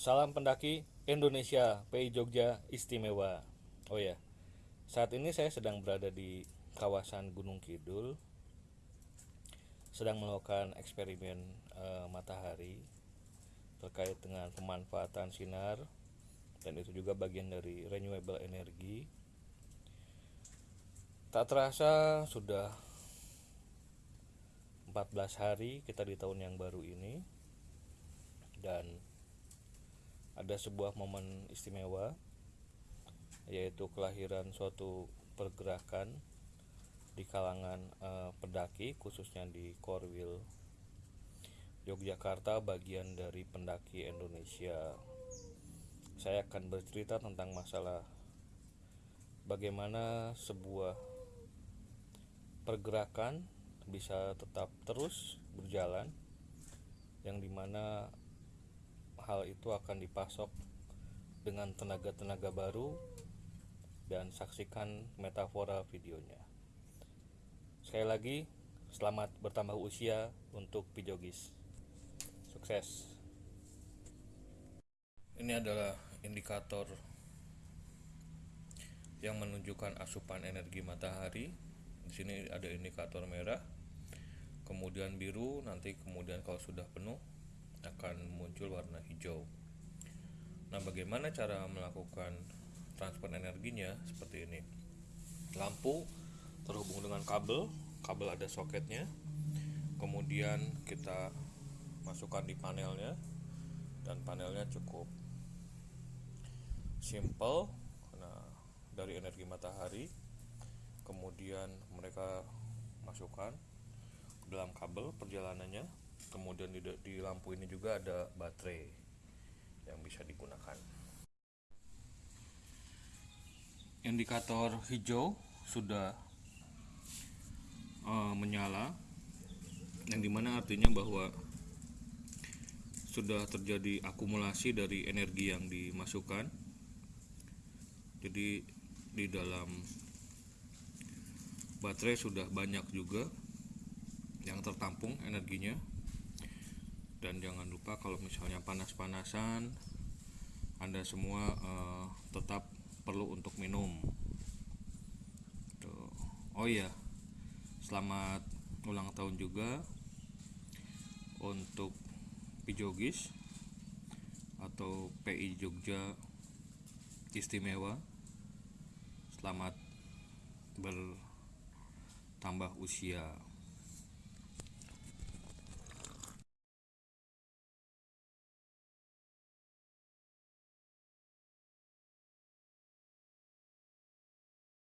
Salam pendaki Indonesia, PI Jogja istimewa. Oh ya, saat ini saya sedang berada di kawasan Gunung Kidul, sedang melakukan eksperimen eh, matahari terkait dengan pemanfaatan sinar dan itu juga bagian dari renewable energy. Tak terasa sudah 14 hari kita di tahun yang baru ini dan ada sebuah momen istimewa yaitu kelahiran suatu pergerakan di kalangan eh, pendaki khususnya di Korwil Yogyakarta bagian dari pendaki Indonesia. Saya akan bercerita tentang masalah bagaimana sebuah pergerakan bisa tetap terus berjalan yang di mana hal itu akan dipasok dengan tenaga-tenaga baru dan saksikan metafora videonya. Sekali lagi selamat bertambah usia untuk Pijogis sukses. Ini adalah indikator yang menunjukkan asupan energi matahari. Di sini ada indikator merah kemudian biru nanti kemudian kalau sudah penuh akan muncul warna hijau. Nah bagaimana cara melakukan transfer energinya seperti ini? Lampu terhubung dengan kabel kabel ada soketnya. Kemudian kita masukkan di panelnya dan panelnya cukup simple. Nah dari energi matahari. Kemudian mereka masukkan dalam kabel perjalanannya kemudian di, di lampu ini juga ada baterai yang bisa digunakan. Indikator hijau sudah uh, menyala yang di mana artinya bahwa sudah terjadi akumulasi dari energi yang dimasukkan. Jadi di dalam baterai sudah banyak juga yang tertampung energinya dan jangan lupa kalau misalnya panas-panasan anda semua uh, tetap perlu untuk minum. Tuh. oh iya selamat ulang tahun juga untuk Pijogis atau PI Jogja istimewa. Selamat bertambah usia